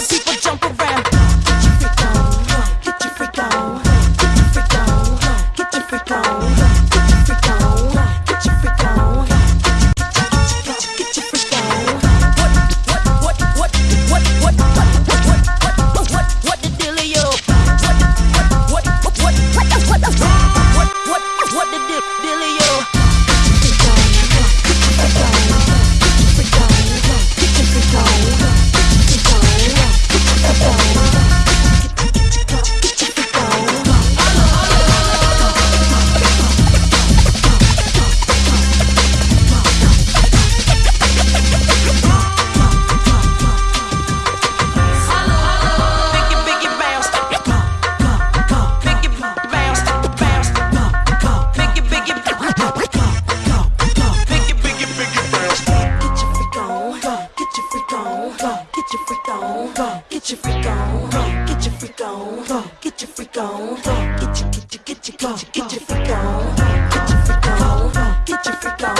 the people get your freak on, get your freak on, get your freak on, get your freak on, get your freak on, get your, get your, get your, get your, get your freak on, get your freak on, get your freak on,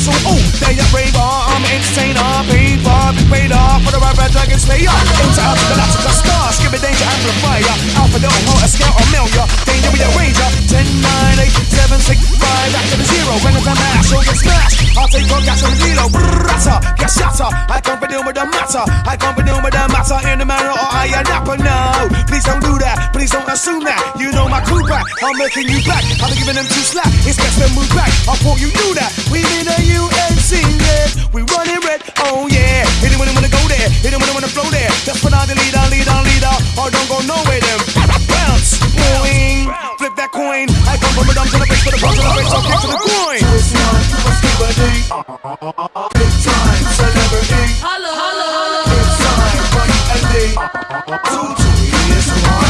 So oh, they a raver. I'm entertainer. For, big off for the rapper dragon slayer. Out the Galactica star. Skip it danger amplifier. Alpha hoe, a scale or million. Danger with a ranger. 10, 9, 8, 7, 6, 5. Back to the zero. When it's a mash, so get smashed. I'll take on gas on the dealer. Oh, Brrrrata. Get shatter. Uh. I can't be dealing with the. I can't be dealing with the in the manner or I am napper. No, please don't do that. Please don't assume that. You know my crew back. I'm making you back. I'm giving them two slack. It's best to move back. I thought you Put me down to the face, for the bridge, to the face, I'll kick to the groin. To. Big time celebrity. Hello, hello. Big time, right and. Ah, ah, ah, two, years, one.